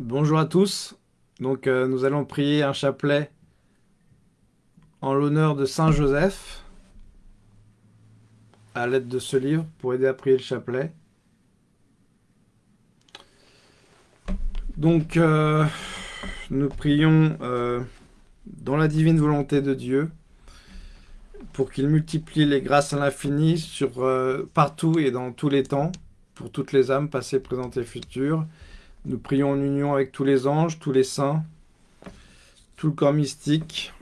Bonjour à tous. Donc euh, nous allons prier un chapelet en l'honneur de Saint Joseph à l'aide de ce livre pour aider à prier le chapelet. Donc euh, nous prions euh, dans la divine volonté de Dieu pour qu'il multiplie les grâces à l'infini partout et dans tous les temps pour toutes les âmes passées, présentes et futures nous prions en union avec tous les anges, tous les saints, tout le corps mystique,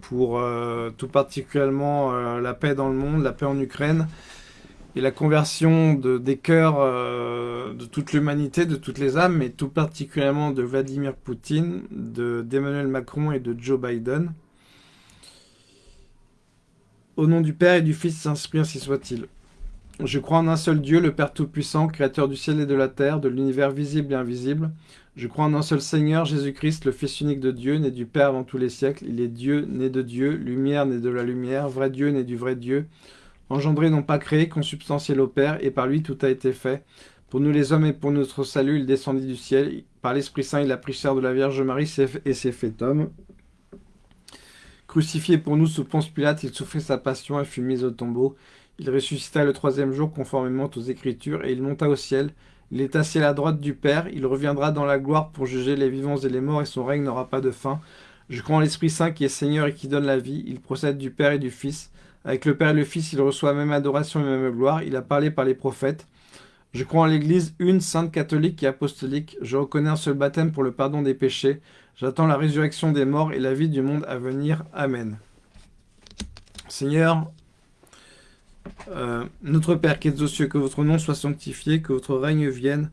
pour euh, tout particulièrement euh, la paix dans le monde, la paix en Ukraine, et la conversion de, des cœurs euh, de toute l'humanité, de toutes les âmes, mais tout particulièrement de Vladimir Poutine, d'Emmanuel Macron et de Joe Biden. Au nom du Père et du Fils Saint-Esprit, ainsi soit-il. Je crois en un seul Dieu, le Père Tout-Puissant, Créateur du ciel et de la terre, de l'univers visible et invisible. Je crois en un seul Seigneur, Jésus-Christ, le Fils unique de Dieu, né du Père avant tous les siècles. Il est Dieu, né de Dieu, lumière, né de la lumière, vrai Dieu, né du vrai Dieu, engendré non pas créé, consubstantiel au Père, et par lui tout a été fait. Pour nous les hommes et pour notre salut, il descendit du ciel. Par l'Esprit Saint, il a pris chair de la Vierge Marie et s'est fait homme. Crucifié pour nous sous Ponce Pilate, il souffrit sa passion et fut mis au tombeau. Il ressuscita le troisième jour conformément aux Écritures, et il monta au ciel. Il est assis à la droite du Père, il reviendra dans la gloire pour juger les vivants et les morts, et son règne n'aura pas de fin. Je crois en l'Esprit Saint qui est Seigneur et qui donne la vie, il procède du Père et du Fils. Avec le Père et le Fils, il reçoit même adoration et même gloire, il a parlé par les prophètes. Je crois en l'Église une, sainte catholique et apostolique. Je reconnais un seul baptême pour le pardon des péchés. J'attends la résurrection des morts et la vie du monde à venir. Amen. Seigneur, euh, notre Père qui es aux cieux, que votre nom soit sanctifié, que votre règne vienne,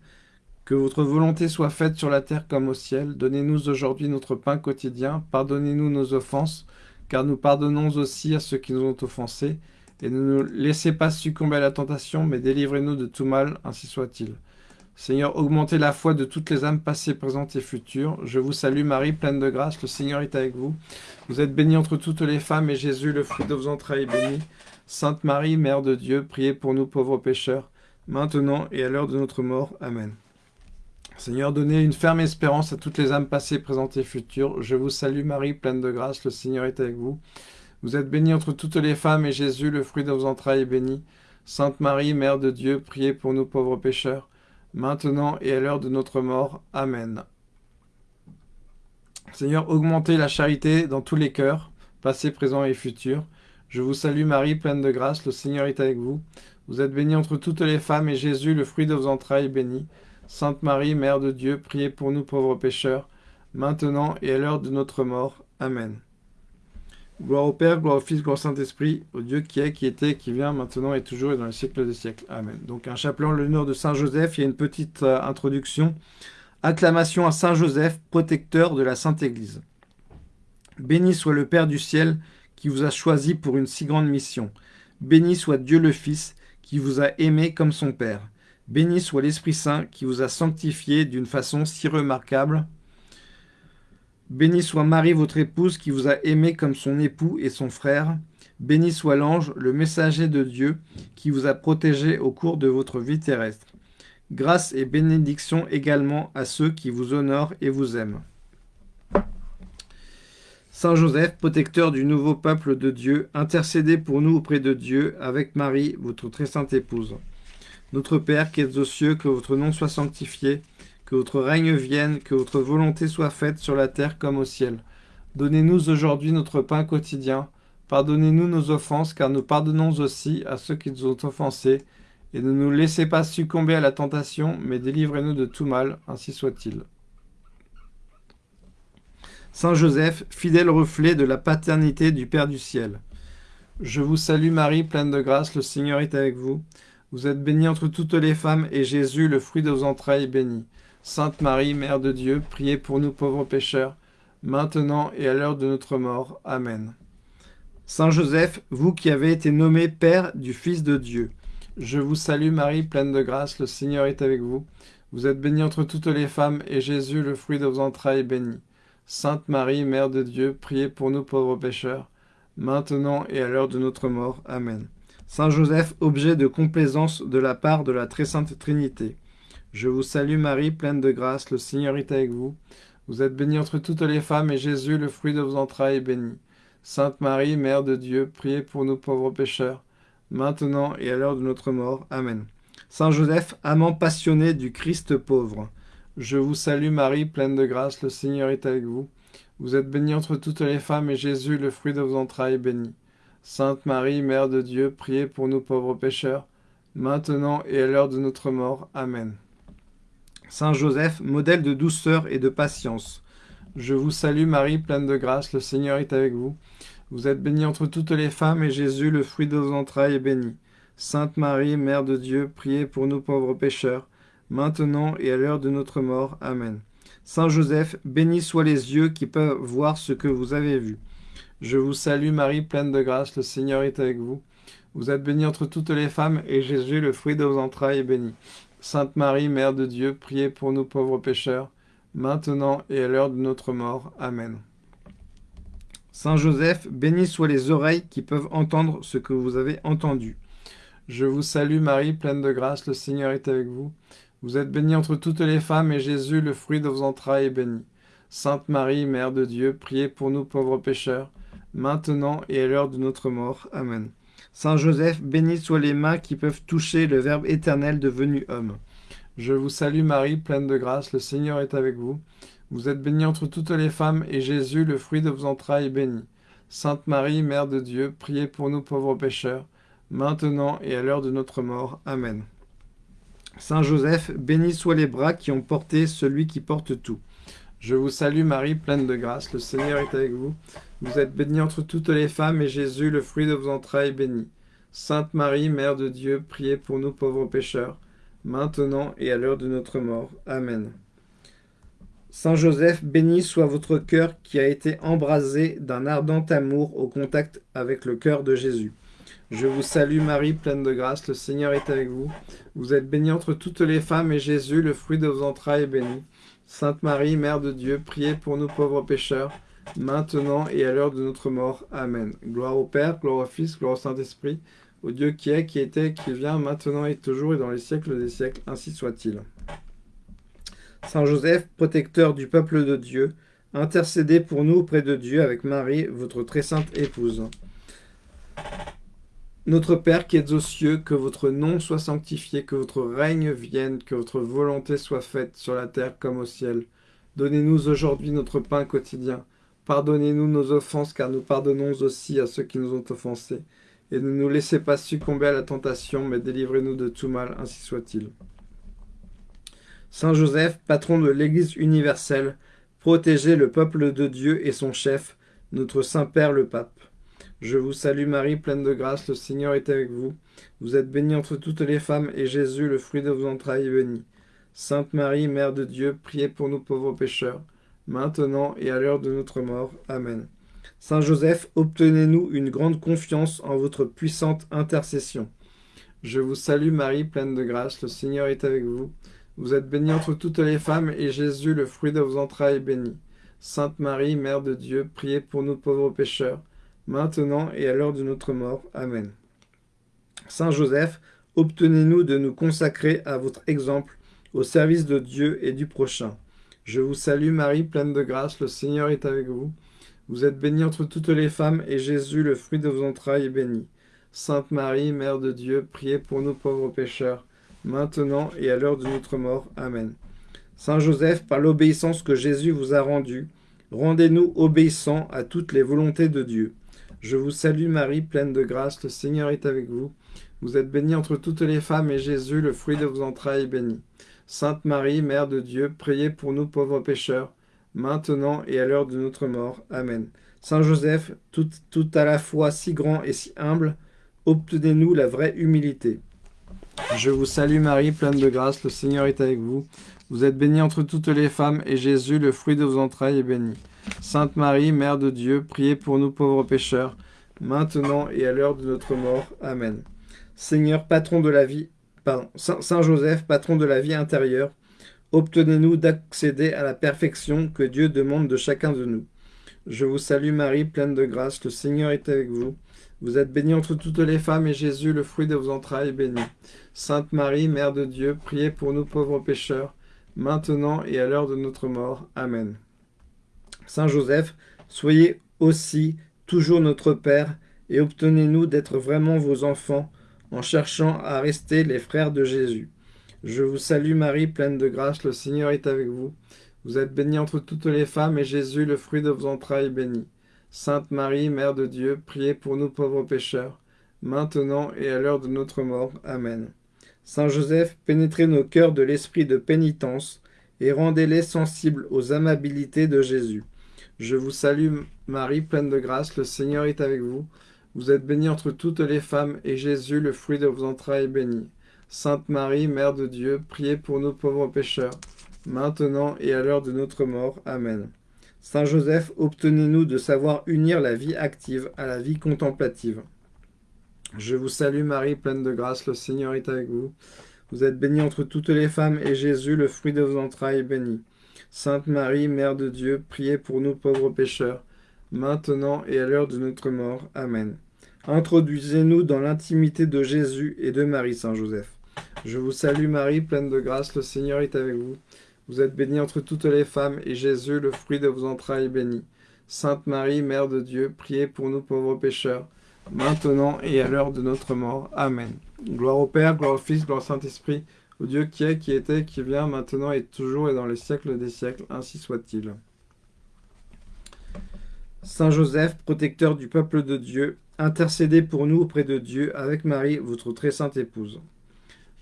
que votre volonté soit faite sur la terre comme au ciel. Donnez-nous aujourd'hui notre pain quotidien. Pardonnez-nous nos offenses, car nous pardonnons aussi à ceux qui nous ont offensés. Et ne nous laissez pas succomber à la tentation, mais délivrez-nous de tout mal, ainsi soit-il. Seigneur, augmentez la foi de toutes les âmes passées, présentes et futures. Je vous salue Marie, pleine de grâce, le Seigneur est avec vous. Vous êtes bénie entre toutes les femmes, et Jésus, le fruit de vos entrailles, est béni. Sainte Marie, Mère de Dieu, priez pour nous pauvres pécheurs, maintenant et à l'heure de notre mort. Amen. Seigneur, donnez une ferme espérance à toutes les âmes passées, présentes et futures. Je vous salue Marie, pleine de grâce, le Seigneur est avec vous. Vous êtes bénie entre toutes les femmes, et Jésus, le fruit de vos entrailles, est béni. Sainte Marie, Mère de Dieu, priez pour nous pauvres pécheurs, maintenant et à l'heure de notre mort. Amen. Seigneur, augmentez la charité dans tous les cœurs, passés, présents et futurs. Je vous salue Marie, pleine de grâce, le Seigneur est avec vous. Vous êtes bénie entre toutes les femmes, et Jésus, le fruit de vos entrailles, est béni. Sainte Marie, Mère de Dieu, priez pour nous pauvres pécheurs, maintenant et à l'heure de notre mort. Amen. Gloire au Père, gloire au Fils, gloire au Saint-Esprit, au Dieu qui est, qui était, qui vient, maintenant et toujours et dans les siècles des siècles. Amen. Donc un chapelet en l'honneur de Saint Joseph, il y a une petite euh, introduction. Acclamation à Saint Joseph, protecteur de la Sainte Église. Béni soit le Père du ciel, qui vous a choisi pour une si grande mission. Béni soit Dieu le Fils, qui vous a aimé comme son Père. Béni soit l'Esprit Saint, qui vous a sanctifié d'une façon si remarquable. Béni soit Marie, votre épouse, qui vous a aimé comme son époux et son frère. Béni soit l'ange, le messager de Dieu, qui vous a protégé au cours de votre vie terrestre. Grâce et bénédiction également à ceux qui vous honorent et vous aiment. Saint Joseph, protecteur du nouveau peuple de Dieu, intercédez pour nous auprès de Dieu avec Marie, votre très sainte épouse. Notre Père qui êtes aux cieux, que votre nom soit sanctifié, que votre règne vienne, que votre volonté soit faite sur la terre comme au ciel. Donnez-nous aujourd'hui notre pain quotidien. Pardonnez-nous nos offenses, car nous pardonnons aussi à ceux qui nous ont offensés. Et ne nous laissez pas succomber à la tentation, mais délivrez-nous de tout mal, ainsi soit-il. Saint Joseph, fidèle reflet de la paternité du Père du ciel. Je vous salue Marie, pleine de grâce, le Seigneur est avec vous. Vous êtes bénie entre toutes les femmes, et Jésus, le fruit de vos entrailles, est béni. Sainte Marie, Mère de Dieu, priez pour nous pauvres pécheurs, maintenant et à l'heure de notre mort. Amen. Saint Joseph, vous qui avez été nommé Père du Fils de Dieu, je vous salue Marie, pleine de grâce, le Seigneur est avec vous. Vous êtes bénie entre toutes les femmes, et Jésus, le fruit de vos entrailles, est béni. Sainte Marie, Mère de Dieu, priez pour nous pauvres pécheurs, maintenant et à l'heure de notre mort. Amen. Saint Joseph, objet de complaisance de la part de la très sainte Trinité, Je vous salue Marie, pleine de grâce, le Seigneur est avec vous. Vous êtes bénie entre toutes les femmes, et Jésus, le fruit de vos entrailles, est béni. Sainte Marie, Mère de Dieu, priez pour nous pauvres pécheurs, maintenant et à l'heure de notre mort. Amen. Saint Joseph, amant passionné du Christ pauvre, je vous salue Marie, pleine de grâce, le Seigneur est avec vous. Vous êtes bénie entre toutes les femmes, et Jésus, le fruit de vos entrailles, est béni. Sainte Marie, Mère de Dieu, priez pour nous pauvres pécheurs, maintenant et à l'heure de notre mort. Amen. Saint Joseph, modèle de douceur et de patience, je vous salue Marie, pleine de grâce, le Seigneur est avec vous. Vous êtes bénie entre toutes les femmes, et Jésus, le fruit de vos entrailles, est béni. Sainte Marie, Mère de Dieu, priez pour nous pauvres pécheurs, maintenant et à l'heure de notre mort. Amen. Saint Joseph, bénis soient les yeux qui peuvent voir ce que vous avez vu. Je vous salue Marie, pleine de grâce, le Seigneur est avec vous. Vous êtes bénie entre toutes les femmes, et Jésus, le fruit de vos entrailles, est béni. Sainte Marie, Mère de Dieu, priez pour nous pauvres pécheurs, maintenant et à l'heure de notre mort. Amen. Saint Joseph, bénis soient les oreilles qui peuvent entendre ce que vous avez entendu. Je vous salue Marie, pleine de grâce, le Seigneur est avec vous. Vous êtes bénie entre toutes les femmes, et Jésus, le fruit de vos entrailles, est béni. Sainte Marie, Mère de Dieu, priez pour nous pauvres pécheurs, maintenant et à l'heure de notre mort. Amen. Saint Joseph, bénis soient les mains qui peuvent toucher le Verbe éternel devenu homme. Je vous salue Marie, pleine de grâce, le Seigneur est avec vous. Vous êtes bénie entre toutes les femmes, et Jésus, le fruit de vos entrailles, est béni. Sainte Marie, Mère de Dieu, priez pour nous pauvres pécheurs, maintenant et à l'heure de notre mort. Amen. Saint Joseph, bénis soient les bras qui ont porté celui qui porte tout. Je vous salue Marie, pleine de grâce, le Seigneur est avec vous. Vous êtes bénie entre toutes les femmes, et Jésus, le fruit de vos entrailles, est béni. Sainte Marie, Mère de Dieu, priez pour nous pauvres pécheurs, maintenant et à l'heure de notre mort. Amen. Saint Joseph, béni soit votre cœur qui a été embrasé d'un ardent amour au contact avec le cœur de Jésus. Je vous salue Marie, pleine de grâce, le Seigneur est avec vous. Vous êtes bénie entre toutes les femmes, et Jésus, le fruit de vos entrailles, est béni. Sainte Marie, Mère de Dieu, priez pour nous pauvres pécheurs, maintenant et à l'heure de notre mort. Amen. Gloire au Père, gloire au Fils, gloire au Saint-Esprit, au Dieu qui est, qui était, qui vient, maintenant et toujours et dans les siècles des siècles, ainsi soit-il. Saint Joseph, protecteur du peuple de Dieu, intercédez pour nous auprès de Dieu avec Marie, votre très sainte épouse. Notre Père qui êtes aux cieux, que votre nom soit sanctifié, que votre règne vienne, que votre volonté soit faite sur la terre comme au ciel. Donnez-nous aujourd'hui notre pain quotidien. Pardonnez-nous nos offenses, car nous pardonnons aussi à ceux qui nous ont offensés. Et ne nous laissez pas succomber à la tentation, mais délivrez-nous de tout mal, ainsi soit-il. Saint Joseph, patron de l'Église universelle, protégez le peuple de Dieu et son chef, notre Saint-Père le Pape. Je vous salue Marie, pleine de grâce, le Seigneur est avec vous. Vous êtes bénie entre toutes les femmes, et Jésus, le fruit de vos entrailles, est béni. Sainte Marie, Mère de Dieu, priez pour nous pauvres pécheurs, maintenant et à l'heure de notre mort. Amen. Saint Joseph, obtenez-nous une grande confiance en votre puissante intercession. Je vous salue Marie, pleine de grâce, le Seigneur est avec vous. Vous êtes bénie entre toutes les femmes, et Jésus, le fruit de vos entrailles, est béni. Sainte Marie, Mère de Dieu, priez pour nous pauvres pécheurs, maintenant et à l'heure de notre mort. Amen. Saint Joseph, obtenez-nous de nous consacrer à votre exemple, au service de Dieu et du prochain. Je vous salue Marie, pleine de grâce, le Seigneur est avec vous. Vous êtes bénie entre toutes les femmes, et Jésus, le fruit de vos entrailles, est béni. Sainte Marie, Mère de Dieu, priez pour nous pauvres pécheurs, maintenant et à l'heure de notre mort. Amen. Saint Joseph, par l'obéissance que Jésus vous a rendue, rendez-nous obéissants à toutes les volontés de Dieu. Je vous salue Marie, pleine de grâce, le Seigneur est avec vous. Vous êtes bénie entre toutes les femmes, et Jésus, le fruit de vos entrailles, est béni. Sainte Marie, Mère de Dieu, priez pour nous pauvres pécheurs, maintenant et à l'heure de notre mort. Amen. Saint Joseph, tout, à la fois si grand et si humble, obtenez-nous la vraie humilité. Je vous salue Marie, pleine de grâce, le Seigneur est avec vous. Vous êtes bénie entre toutes les femmes, et Jésus, le fruit de vos entrailles, est béni. Sainte Marie, Mère de Dieu, priez pour nous pauvres pécheurs, maintenant et à l'heure de notre mort. Amen. Seigneur, patron de la vie, pardon, Saint Joseph, patron de la vie intérieure, obtenez-nous d'accéder à la perfection que Dieu demande de chacun de nous. Je vous salue Marie, pleine de grâce, le Seigneur est avec vous. Vous êtes bénie entre toutes les femmes, et Jésus, le fruit de vos entrailles, est béni. Sainte Marie, Mère de Dieu, priez pour nous pauvres pécheurs, maintenant et à l'heure de notre mort. Amen. Saint Joseph, soyez aussi toujours notre Père, et obtenez-nous d'être vraiment vos enfants, en cherchant à rester les frères de Jésus. Je vous salue Marie, pleine de grâce, le Seigneur est avec vous. Vous êtes bénie entre toutes les femmes, et Jésus, le fruit de vos entrailles, est béni. Sainte Marie, Mère de Dieu, priez pour nous pauvres pécheurs, maintenant et à l'heure de notre mort. Amen. Saint Joseph, pénétrez nos cœurs de l'esprit de pénitence, et rendez-les sensibles aux amabilités de Jésus. Je vous salue Marie, pleine de grâce, le Seigneur est avec vous. Vous êtes bénie entre toutes les femmes, et Jésus, le fruit de vos entrailles, est béni. Sainte Marie, Mère de Dieu, priez pour nous pauvres pécheurs, maintenant et à l'heure de notre mort. Amen. Saint Joseph, obtenez-nous de savoir unir la vie active à la vie contemplative. Je vous salue Marie, pleine de grâce, le Seigneur est avec vous. Vous êtes bénie entre toutes les femmes, et Jésus, le fruit de vos entrailles, est béni. Sainte Marie, Mère de Dieu, priez pour nous pauvres pécheurs, maintenant et à l'heure de notre mort. Amen. Introduisez-nous dans l'intimité de Jésus et de Marie, Saint Joseph. Je vous salue Marie, pleine de grâce, le Seigneur est avec vous. Vous êtes bénie entre toutes les femmes, et Jésus, le fruit de vos entrailles, est béni. Sainte Marie, Mère de Dieu, priez pour nous pauvres pécheurs, maintenant et à l'heure de notre mort. Amen. Gloire au Père, gloire au Fils, gloire au Saint-Esprit, au Dieu qui est, qui était, qui vient, maintenant et toujours et dans les siècles des siècles, ainsi soit-il. Saint Joseph, protecteur du peuple de Dieu, intercédez pour nous auprès de Dieu avec Marie, votre très sainte épouse.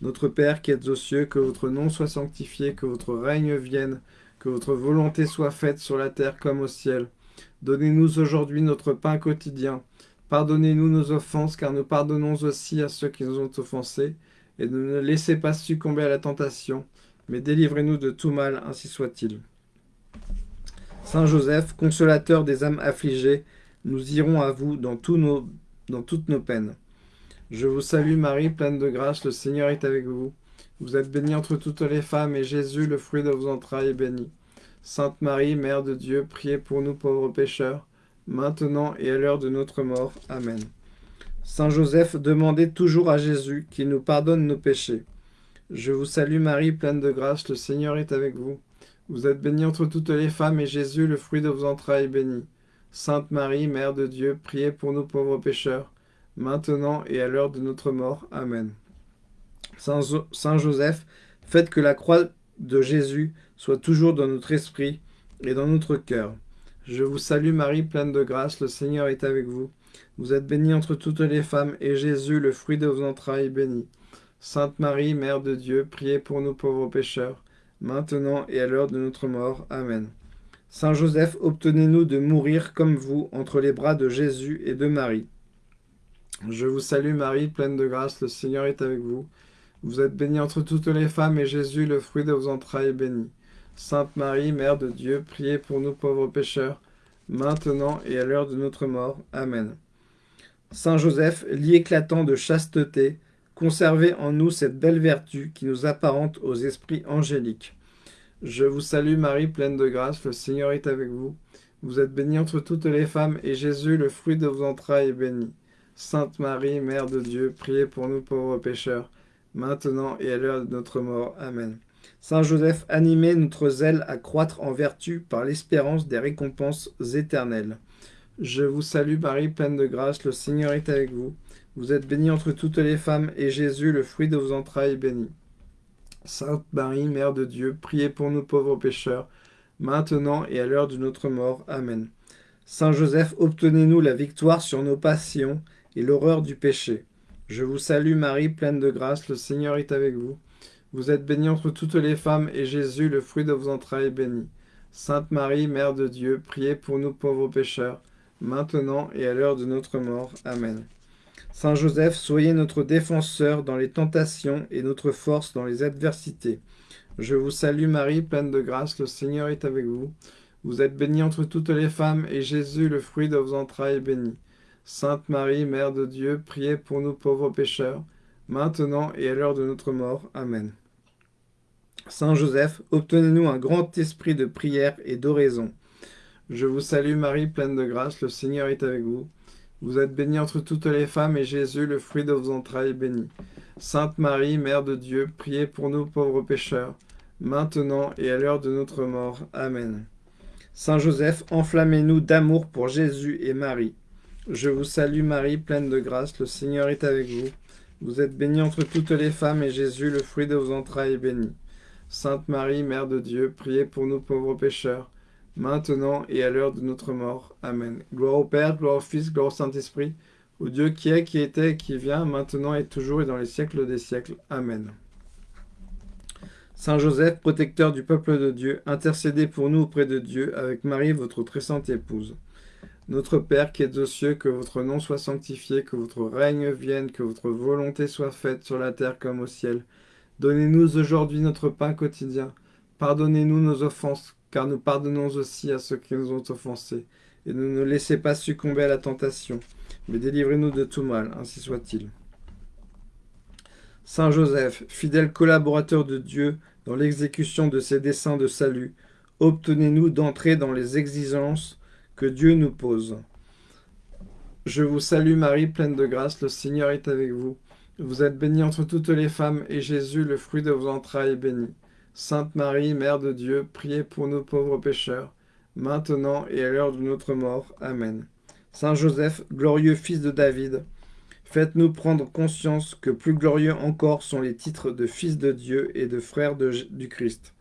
Notre Père qui êtes aux cieux, que votre nom soit sanctifié, que votre règne vienne, que votre volonté soit faite sur la terre comme au ciel. Donnez-nous aujourd'hui notre pain quotidien. Pardonnez-nous nos offenses, car nous pardonnons aussi à ceux qui nous ont offensés. Et ne nous laissez pas succomber à la tentation, mais délivrez-nous de tout mal, ainsi soit-il. Saint Joseph, consolateur des âmes affligées, nous irons à vous dans, dans toutes nos peines. Je vous salue Marie, pleine de grâce, le Seigneur est avec vous. Vous êtes bénie entre toutes les femmes, et Jésus, le fruit de vos entrailles, est béni. Sainte Marie, Mère de Dieu, priez pour nous pauvres pécheurs, maintenant et à l'heure de notre mort. Amen. Saint Joseph, demandez toujours à Jésus qu'il nous pardonne nos péchés. Je vous salue Marie, pleine de grâce, le Seigneur est avec vous. Vous êtes bénie entre toutes les femmes, et Jésus, le fruit de vos entrailles, est béni. Sainte Marie, Mère de Dieu, priez pour nous pauvres pécheurs, maintenant et à l'heure de notre mort. Amen. Saint, Joseph, faites que la croix de Jésus soit toujours dans notre esprit et dans notre cœur. Je vous salue Marie, pleine de grâce, le Seigneur est avec vous. Vous êtes bénie entre toutes les femmes, et Jésus, le fruit de vos entrailles, est béni. Sainte Marie, Mère de Dieu, priez pour nous pauvres pécheurs, maintenant et à l'heure de notre mort. Amen. Saint Joseph, obtenez-nous de mourir comme vous entre les bras de Jésus et de Marie. Je vous salue Marie, pleine de grâce, le Seigneur est avec vous. Vous êtes bénie entre toutes les femmes, et Jésus, le fruit de vos entrailles, est béni. Sainte Marie, Mère de Dieu, priez pour nous pauvres pécheurs, maintenant et à l'heure de notre mort. Amen. Saint Joseph, lit éclatant de chasteté, conservez en nous cette belle vertu qui nous apparente aux esprits angéliques. Je vous salue Marie, pleine de grâce, le Seigneur est avec vous. Vous êtes bénie entre toutes les femmes, et Jésus, le fruit de vos entrailles, est béni. Sainte Marie, Mère de Dieu, priez pour nous pauvres pécheurs, maintenant et à l'heure de notre mort. Amen. Saint Joseph, animez notre zèle à croître en vertu par l'espérance des récompenses éternelles. Je vous salue Marie, pleine de grâce, le Seigneur est avec vous. Vous êtes bénie entre toutes les femmes, et Jésus, le fruit de vos entrailles, est béni. Sainte Marie, Mère de Dieu, priez pour nous pauvres pécheurs, maintenant et à l'heure de notre mort. Amen. Saint Joseph, obtenez-nous la victoire sur nos passions et l'horreur du péché. Je vous salue Marie, pleine de grâce, le Seigneur est avec vous. Vous êtes bénie entre toutes les femmes, et Jésus, le fruit de vos entrailles, est béni. Sainte Marie, Mère de Dieu, priez pour nous pauvres pécheurs, maintenant et à l'heure de notre mort. Amen. Saint Joseph, soyez notre défenseur dans les tentations et notre force dans les adversités. Je vous salue Marie, pleine de grâce, le Seigneur est avec vous. Vous êtes bénie entre toutes les femmes, et Jésus, le fruit de vos entrailles, est béni. Sainte Marie, Mère de Dieu, priez pour nous pauvres pécheurs, maintenant et à l'heure de notre mort. Amen. Saint Joseph, obtenez-nous un grand esprit de prière et d'oraison. Je vous salue Marie, pleine de grâce, le Seigneur est avec vous. Vous êtes bénie entre toutes les femmes, et Jésus, le fruit de vos entrailles, est béni. Sainte Marie, Mère de Dieu, priez pour nous pauvres pécheurs, maintenant et à l'heure de notre mort. Amen. Saint Joseph, enflammez-nous d'amour pour Jésus et Marie. Je vous salue Marie, pleine de grâce, le Seigneur est avec vous. Vous êtes bénie entre toutes les femmes, et Jésus, le fruit de vos entrailles, est béni. Sainte Marie, Mère de Dieu, priez pour nous pauvres pécheurs, maintenant et à l'heure de notre mort. Amen. Gloire au Père, gloire au Fils, gloire au Saint-Esprit, au Dieu qui est, qui était, qui vient, maintenant et toujours et dans les siècles des siècles. Amen. Saint Joseph, protecteur du peuple de Dieu, intercédez pour nous auprès de Dieu avec Marie, votre très sainte épouse. Notre Père qui es aux cieux, que votre nom soit sanctifié, que votre règne vienne, que votre volonté soit faite sur la terre comme au ciel. Donnez-nous aujourd'hui notre pain quotidien. Pardonnez-nous nos offenses, car nous pardonnons aussi à ceux qui nous ont offensés. Et ne nous laissez pas succomber à la tentation, mais délivrez-nous de tout mal, ainsi soit-il. Saint Joseph, fidèle collaborateur de Dieu dans l'exécution de ses desseins de salut, obtenez-nous d'entrer dans les exigences que Dieu nous pose. Je vous salue Marie, pleine de grâce, le Seigneur est avec vous. Vous êtes bénie entre toutes les femmes, et Jésus, le fruit de vos entrailles, est béni. Sainte Marie, Mère de Dieu, priez pour nous pauvres pécheurs, maintenant et à l'heure de notre mort. Amen. Saint Joseph, glorieux fils de David, faites-nous prendre conscience que plus glorieux encore sont les titres de fils de Dieu et de frère du Christ.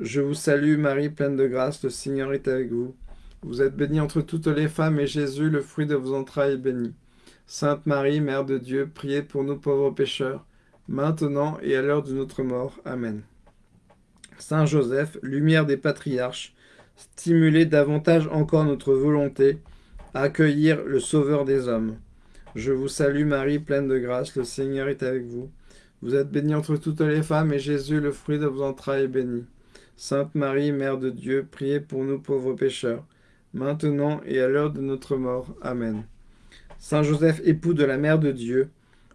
Je vous salue Marie, pleine de grâce, le Seigneur est avec vous. Vous êtes bénie entre toutes les femmes, et Jésus, le fruit de vos entrailles, est béni. Sainte Marie, Mère de Dieu, priez pour nous pauvres pécheurs, maintenant et à l'heure de notre mort. Amen. Saint Joseph, lumière des patriarches, stimulez davantage encore notre volonté à accueillir le Sauveur des hommes. Je vous salue Marie, pleine de grâce, le Seigneur est avec vous. Vous êtes bénie entre toutes les femmes, et Jésus, le fruit de vos entrailles, est béni. Sainte Marie, Mère de Dieu, priez pour nous pauvres pécheurs, maintenant et à l'heure de notre mort. Amen. Saint Joseph, époux de la Mère de Dieu,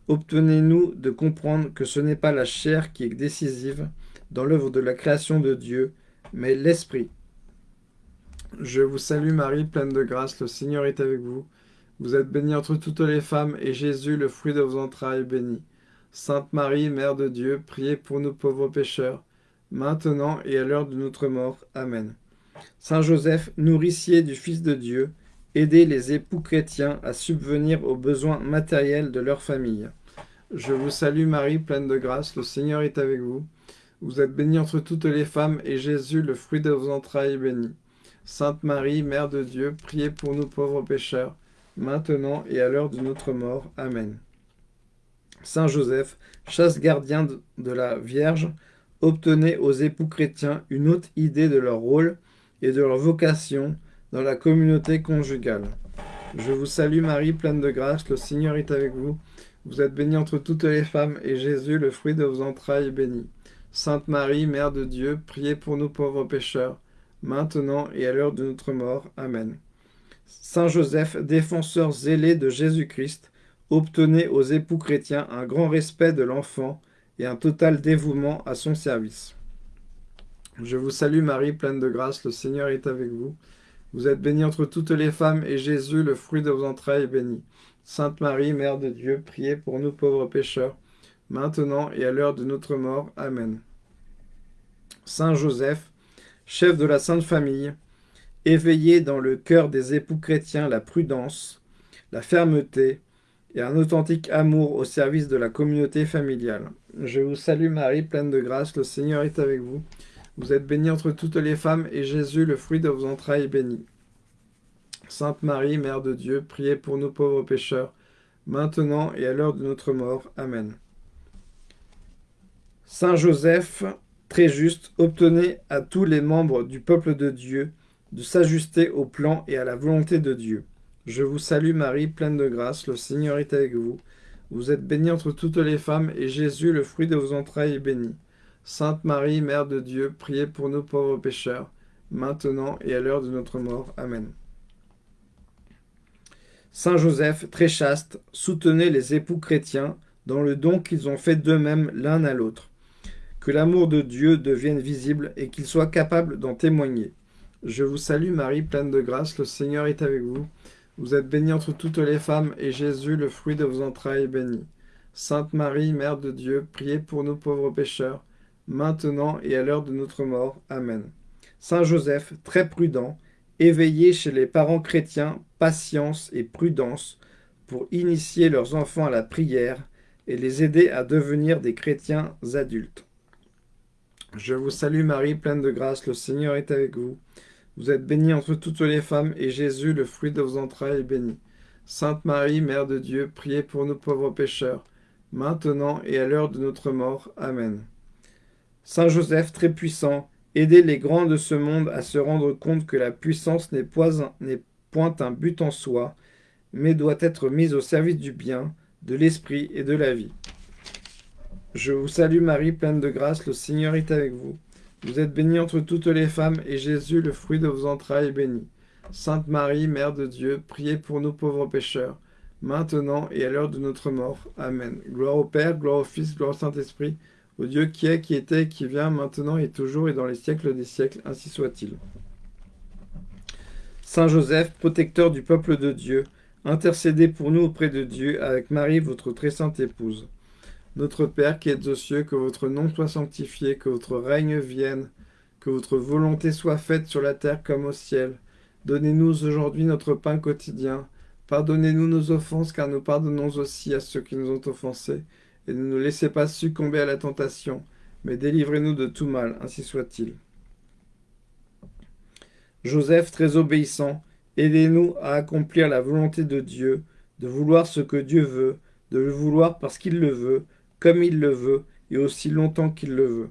obtenez-nous de comprendre que ce n'est pas la chair qui est décisive dans l'œuvre de la création de Dieu, mais l'Esprit. Je vous salue Marie, pleine de grâce, le Seigneur est avec vous. Vous êtes bénie entre toutes les femmes, et Jésus, le fruit de vos entrailles, est béni. Sainte Marie, Mère de Dieu, priez pour nous pauvres pécheurs, maintenant et à l'heure de notre mort. Amen. Saint Joseph, nourricier du Fils de Dieu, aidez les époux chrétiens à subvenir aux besoins matériels de leur famille. Je vous salue Marie, pleine de grâce, le Seigneur est avec vous. Vous êtes bénie entre toutes les femmes, et Jésus, le fruit de vos entrailles, est béni. Sainte Marie, Mère de Dieu, priez pour nous pauvres pécheurs, maintenant et à l'heure de notre mort. Amen. Saint Joseph, chasse gardien de la Vierge, obtenez aux époux chrétiens une haute idée de leur rôle et de leur vocation dans la communauté conjugale. Je vous salue Marie, pleine de grâce, le Seigneur est avec vous. Vous êtes bénie entre toutes les femmes, et Jésus, le fruit de vos entrailles, est béni. Sainte Marie, Mère de Dieu, priez pour nous pauvres pécheurs, maintenant et à l'heure de notre mort. Amen. Saint Joseph, défenseur zélé de Jésus-Christ, obtenez aux époux chrétiens un grand respect de l'enfant et un total dévouement à son service. Je vous salue Marie, pleine de grâce, le Seigneur est avec vous. Vous êtes bénie entre toutes les femmes, et Jésus, le fruit de vos entrailles, est béni. Sainte Marie, Mère de Dieu, priez pour nous pauvres pécheurs, maintenant et à l'heure de notre mort. Amen. Saint Joseph, chef de la Sainte Famille, éveillez dans le cœur des époux chrétiens la prudence, la fermeté et un authentique amour au service de la communauté familiale. Je vous salue Marie, pleine de grâce, le Seigneur est avec vous. Vous êtes bénie entre toutes les femmes, et Jésus, le fruit de vos entrailles, est béni. Sainte Marie, Mère de Dieu, priez pour nous pauvres pécheurs, maintenant et à l'heure de notre mort. Amen. Saint Joseph, très juste, obtenez à tous les membres du peuple de Dieu de s'ajuster au plan et à la volonté de Dieu. Je vous salue Marie, pleine de grâce, le Seigneur est avec vous. Vous êtes bénie entre toutes les femmes, et Jésus, le fruit de vos entrailles, est béni. Sainte Marie, Mère de Dieu, priez pour nous pauvres pécheurs, maintenant et à l'heure de notre mort. Amen. Saint Joseph, très chaste, soutenez les époux chrétiens dans le don qu'ils ont fait d'eux-mêmes l'un à l'autre. Que l'amour de Dieu devienne visible et qu'ils soient capables d'en témoigner. Je vous salue Marie, pleine de grâce, le Seigneur est avec vous. Vous êtes bénie entre toutes les femmes, et Jésus, le fruit de vos entrailles, est béni. Sainte Marie, Mère de Dieu, priez pour nous pauvres pécheurs, maintenant et à l'heure de notre mort. Amen. Saint Joseph, très prudent, éveillez chez les parents chrétiens patience et prudence pour initier leurs enfants à la prière et les aider à devenir des chrétiens adultes. Je vous salue Marie, pleine de grâce, le Seigneur est avec vous. Vous êtes bénie entre toutes les femmes, et Jésus, le fruit de vos entrailles, est béni. Sainte Marie, Mère de Dieu, priez pour nous pauvres pécheurs, maintenant et à l'heure de notre mort. Amen. Saint Joseph, très puissant, aidez les grands de ce monde à se rendre compte que la puissance n'est point un but en soi, mais doit être mise au service du bien, de l'esprit et de la vie. Je vous salue Marie, pleine de grâce, le Seigneur est avec vous. Vous êtes bénie entre toutes les femmes, et Jésus, le fruit de vos entrailles, est béni. Sainte Marie, Mère de Dieu, priez pour nous pauvres pécheurs, maintenant et à l'heure de notre mort. Amen. Gloire au Père, gloire au Fils, gloire au Saint-Esprit, au Dieu qui est, qui était, qui vient, maintenant et toujours, et dans les siècles des siècles, ainsi soit-il. Saint Joseph, protecteur du peuple de Dieu, intercédez pour nous auprès de Dieu, avec Marie, votre très sainte épouse. Notre Père qui êtes aux cieux, que votre nom soit sanctifié, que votre règne vienne, que votre volonté soit faite sur la terre comme au ciel. Donnez-nous aujourd'hui notre pain quotidien. Pardonnez-nous nos offenses, car nous pardonnons aussi à ceux qui nous ont offensés. Et ne nous laissez pas succomber à la tentation, mais délivrez-nous de tout mal, ainsi soit-il. Joseph, très obéissant, aidez-nous à accomplir la volonté de Dieu, de vouloir ce que Dieu veut, de le vouloir parce qu'il le veut, comme il le veut, et aussi longtemps qu'il le veut.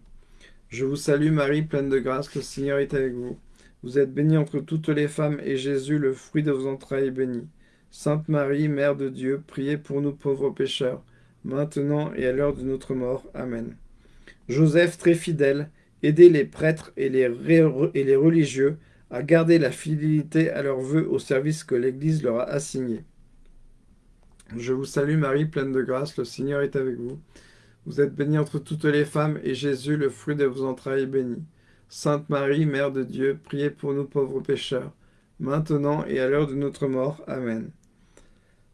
Je vous salue Marie, pleine de grâce, le Seigneur est avec vous. Vous êtes bénie entre toutes les femmes, et Jésus, le fruit de vos entrailles, est béni. Sainte Marie, Mère de Dieu, priez pour nous pauvres pécheurs, maintenant et à l'heure de notre mort. Amen. Joseph, très fidèle, aidez les prêtres et les, et les religieux à garder la fidélité à leurs vœux au service que l'Église leur a assigné. Je vous salue Marie, pleine de grâce, le Seigneur est avec vous. Vous êtes bénie entre toutes les femmes, et Jésus, le fruit de vos entrailles, est béni. Sainte Marie, Mère de Dieu, priez pour nous pauvres pécheurs, maintenant et à l'heure de notre mort. Amen.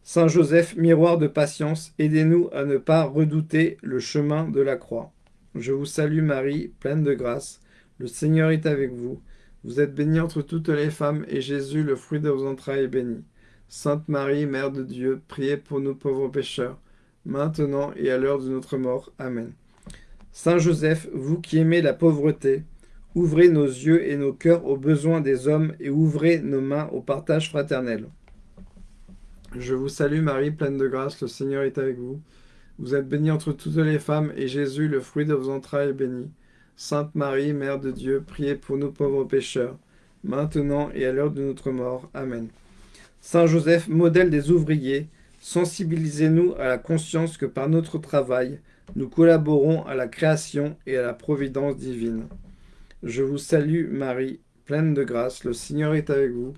Saint Joseph, miroir de patience, aidez-nous à ne pas redouter le chemin de la croix. Je vous salue Marie, pleine de grâce, le Seigneur est avec vous. Vous êtes bénie entre toutes les femmes, et Jésus, le fruit de vos entrailles, est béni. Sainte Marie, Mère de Dieu, priez pour nous pauvres pécheurs, maintenant et à l'heure de notre mort. Amen. Saint Joseph, vous qui aimez la pauvreté, ouvrez nos yeux et nos cœurs aux besoins des hommes et ouvrez nos mains au partage fraternel. Je vous salue Marie, pleine de grâce, le Seigneur est avec vous. Vous êtes bénie entre toutes les femmes, et Jésus, le fruit de vos entrailles, est béni. Sainte Marie, Mère de Dieu, priez pour nous pauvres pécheurs, maintenant et à l'heure de notre mort. Amen. Saint Joseph, modèle des ouvriers, sensibilisez-nous à la conscience que par notre travail, nous collaborons à la création et à la providence divine. Je vous salue Marie, pleine de grâce, le Seigneur est avec vous.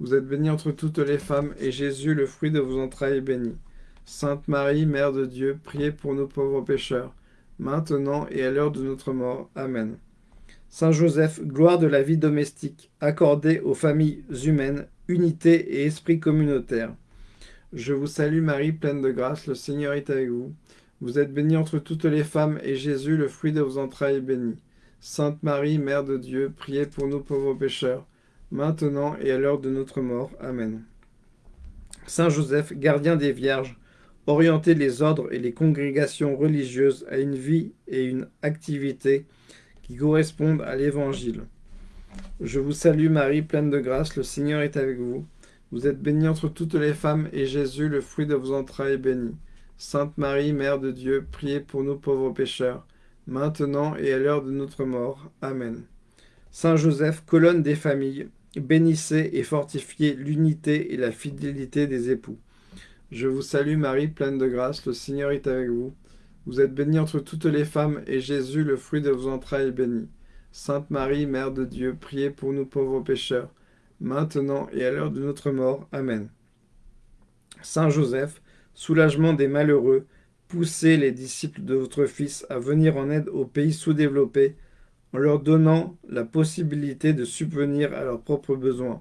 Vous êtes bénie entre toutes les femmes, et Jésus, le fruit de vos entrailles, est béni. Sainte Marie, Mère de Dieu, priez pour nos pauvres pécheurs, maintenant et à l'heure de notre mort. Amen. Saint Joseph, gloire de la vie domestique, accordée aux familles humaines, unité et esprit communautaire. Je vous salue Marie, pleine de grâce, le Seigneur est avec vous. Vous êtes bénie entre toutes les femmes, et Jésus, le fruit de vos entrailles, est béni. Sainte Marie, Mère de Dieu, priez pour nous pauvres pécheurs, maintenant et à l'heure de notre mort. Amen. Saint Joseph, gardien des vierges, orientez les ordres et les congrégations religieuses à une vie et une activité qui correspondent à l'Évangile. Je vous salue Marie, pleine de grâce, le Seigneur est avec vous. Vous êtes bénie entre toutes les femmes, et Jésus, le fruit de vos entrailles, est béni. Sainte Marie, Mère de Dieu, priez pour nous pauvres pécheurs, maintenant et à l'heure de notre mort. Amen. Saint Joseph, colonne des familles, bénissez et fortifiez l'unité et la fidélité des époux. Je vous salue Marie, pleine de grâce, le Seigneur est avec vous. Vous êtes bénie entre toutes les femmes, et Jésus, le fruit de vos entrailles, est béni. Sainte Marie, Mère de Dieu, priez pour nous pauvres pécheurs, maintenant et à l'heure de notre mort. Amen. Saint Joseph, soulagement des malheureux, poussez les disciples de votre Fils à venir en aide aux pays sous-développés, en leur donnant la possibilité de subvenir à leurs propres besoins.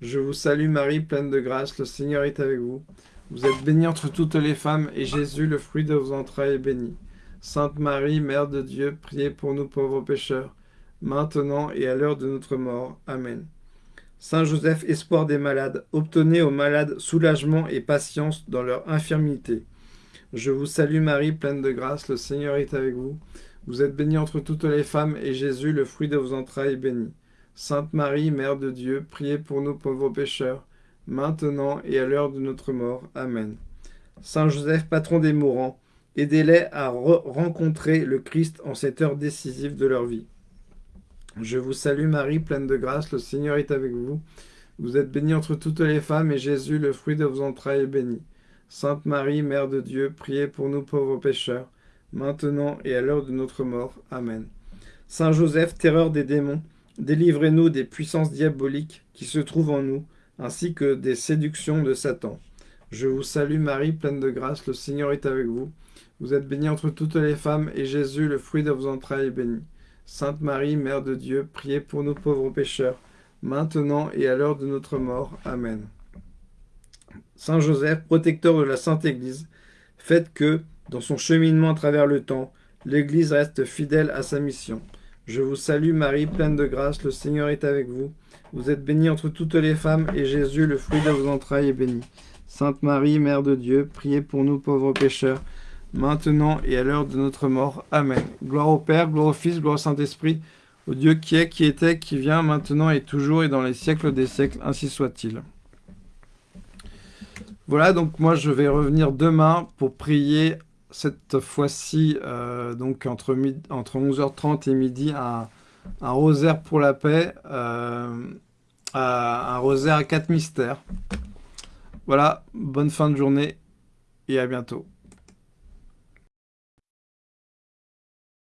Je vous salue Marie, pleine de grâce, le Seigneur est avec vous. Vous êtes bénie entre toutes les femmes, et Jésus, le fruit de vos entrailles, est béni. Sainte Marie, Mère de Dieu, priez pour nous pauvres pécheurs, maintenant et à l'heure de notre mort. Amen. Saint Joseph, espoir des malades, obtenez aux malades soulagement et patience dans leur infirmité. Je vous salue Marie, pleine de grâce, le Seigneur est avec vous. Vous êtes bénie entre toutes les femmes, et Jésus, le fruit de vos entrailles, est béni. Sainte Marie, Mère de Dieu, priez pour nous pauvres pécheurs, maintenant et à l'heure de notre mort. Amen. Saint Joseph, patron des mourants, aidez-les à rencontrer le Christ en cette heure décisive de leur vie. Je vous salue Marie, pleine de grâce, le Seigneur est avec vous. Vous êtes bénie entre toutes les femmes, et Jésus, le fruit de vos entrailles, est béni. Sainte Marie, Mère de Dieu, priez pour nous pauvres pécheurs, maintenant et à l'heure de notre mort. Amen. Saint Joseph, terreur des démons, Délivrez-nous des puissances diaboliques qui se trouvent en nous, ainsi que des séductions de Satan. Je vous salue Marie, pleine de grâce, le Seigneur est avec vous. Vous êtes bénie entre toutes les femmes, et Jésus, le fruit de vos entrailles, est béni. Sainte Marie, Mère de Dieu, priez pour nous pauvres pécheurs, maintenant et à l'heure de notre mort. Amen. Saint Joseph, protecteur de la Sainte Église, faites que, dans son cheminement à travers le temps, l'Église reste fidèle à sa mission. Je vous salue Marie, pleine de grâce, le Seigneur est avec vous. Vous êtes bénie entre toutes les femmes, et Jésus, le fruit de vos entrailles, est béni. Sainte Marie, Mère de Dieu, priez pour nous pauvres pécheurs, maintenant et à l'heure de notre mort. Amen. Gloire au Père, gloire au Fils, gloire au Saint-Esprit, au Dieu qui est, qui était, qui vient, maintenant et toujours, et dans les siècles des siècles, ainsi soit-il. Voilà, donc moi je vais revenir demain pour prier cette fois-ci, euh, donc entre, entre 11h30 et midi, un, rosaire pour la paix, euh, un rosaire à quatre mystères. Voilà, bonne fin de journée et à bientôt.